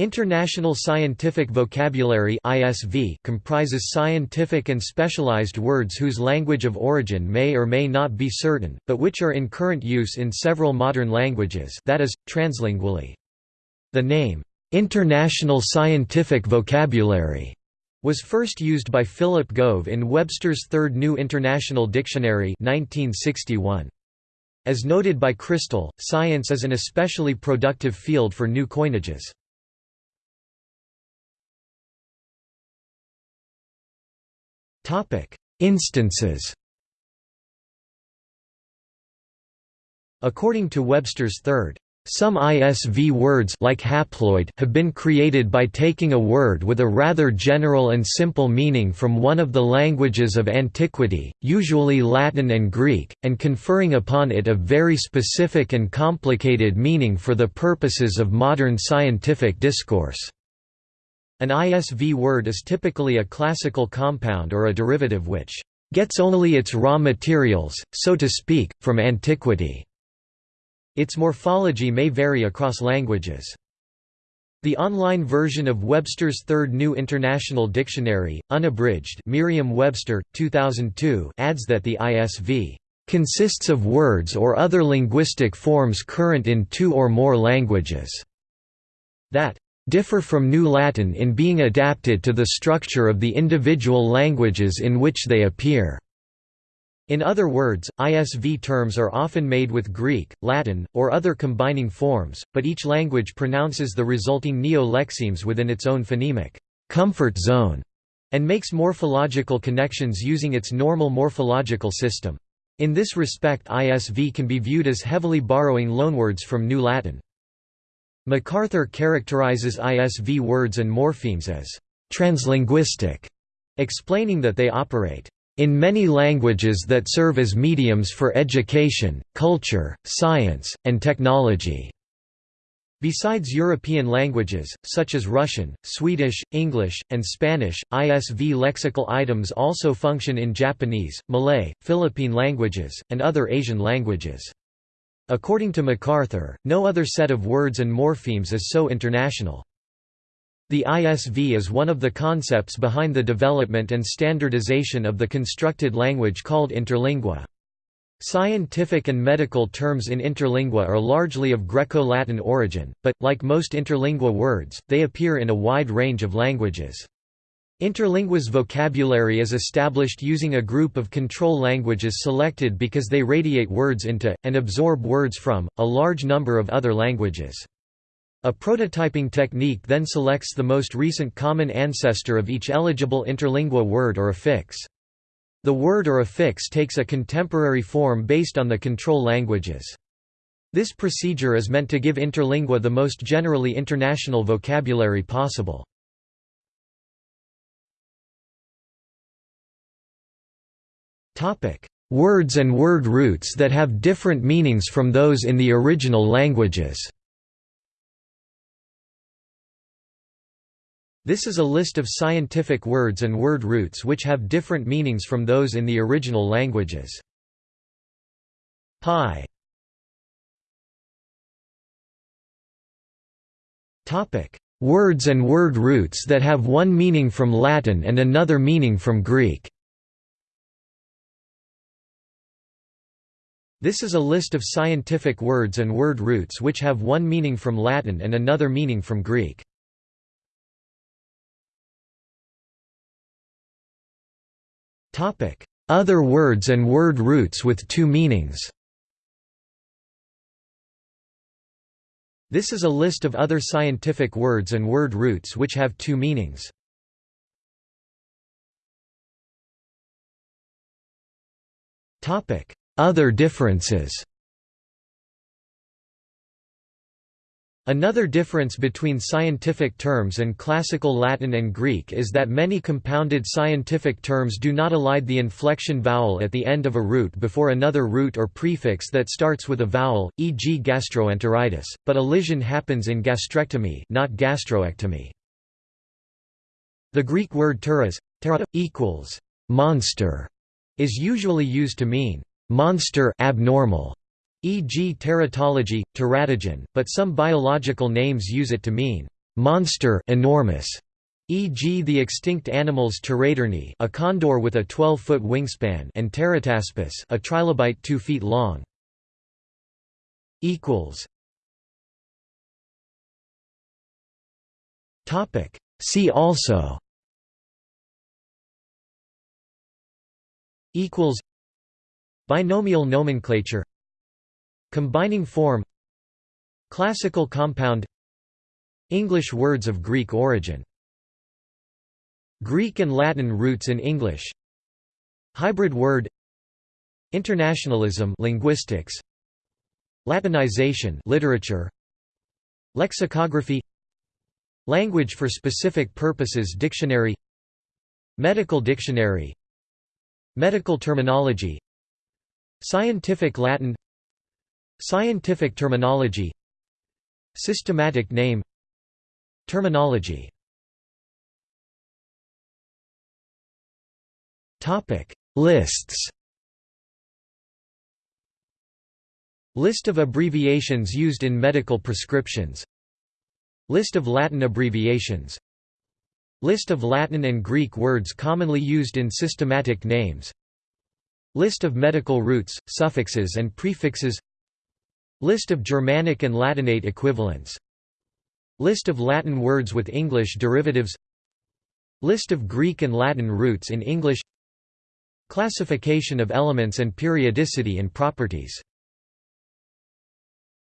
International Scientific Vocabulary (ISV) comprises scientific and specialized words whose language of origin may or may not be certain, but which are in current use in several modern languages, that is, translingually. The name International Scientific Vocabulary was first used by Philip Gove in Webster's Third New International Dictionary 1961. As noted by Crystal, science is an especially productive field for new coinages. Instances According to Webster's third, some ISV words like haploid have been created by taking a word with a rather general and simple meaning from one of the languages of antiquity, usually Latin and Greek, and conferring upon it a very specific and complicated meaning for the purposes of modern scientific discourse. An ISV word is typically a classical compound or a derivative which gets only its raw materials, so to speak, from antiquity. Its morphology may vary across languages. The online version of Webster's Third New International Dictionary, unabridged Merriam-Webster, 2002 adds that the ISV consists of words or other linguistic forms current in two or more languages that differ from New Latin in being adapted to the structure of the individual languages in which they appear. In other words, ISV terms are often made with Greek, Latin, or other combining forms, but each language pronounces the resulting neo-lexemes within its own phonemic comfort zone and makes morphological connections using its normal morphological system. In this respect ISV can be viewed as heavily borrowing loanwords from New Latin. McArthur characterizes ISV words and morphemes as translinguistic, explaining that they operate in many languages that serve as mediums for education, culture, science, and technology. Besides European languages, such as Russian, Swedish, English, and Spanish, ISV lexical items also function in Japanese, Malay, Philippine languages, and other Asian languages. According to McArthur, no other set of words and morphemes is so international. The ISV is one of the concepts behind the development and standardization of the constructed language called interlingua. Scientific and medical terms in interlingua are largely of Greco-Latin origin, but, like most interlingua words, they appear in a wide range of languages. Interlingua's vocabulary is established using a group of control languages selected because they radiate words into, and absorb words from, a large number of other languages. A prototyping technique then selects the most recent common ancestor of each eligible interlingua word or affix. The word or affix takes a contemporary form based on the control languages. This procedure is meant to give interlingua the most generally international vocabulary possible. Words and word roots that have different meanings from those in the original languages. This is a list of scientific words and word roots which have different meanings from those in the original languages. Pi. Words and word roots that have one meaning from Latin and another meaning from Greek This is a list of scientific words and word roots which have one meaning from Latin and another meaning from Greek. Other words and word roots with two meanings This is a list of other scientific words and word roots which have two meanings. Topic: other differences Another difference between scientific terms and classical Latin and Greek is that many compounded scientific terms do not elide the inflection vowel at the end of a root before another root or prefix that starts with a vowel, e.g. gastroenteritis, but elision happens in gastrectomy not gastroectomy. The Greek word teras equals monster is usually used to mean monster abnormal, e.g. teratology, teratogen, but some biological names use it to mean monster enormous, e.g. the extinct animals Teratornis a condor with a 12-foot wingspan and Terataspis a trilobite 2 feet long. equals Topic See also Binomial nomenclature Combining form Classical compound English words of Greek origin. Greek and Latin roots in English. Hybrid word Internationalism linguistics. Latinization literature. Lexicography. Language for specific purposes dictionary. Medical dictionary. Medical terminology Scientific Latin. Scientific terminology. Systematic name. Terminology. Lists. List of abbreviations used in medical prescriptions. List of Latin abbreviations. List of Latin and Greek words commonly used in systematic names List of medical roots, suffixes and prefixes. List of Germanic and Latinate equivalents. List of Latin words with English derivatives. List of Greek and Latin roots in English. Classification of elements and periodicity in properties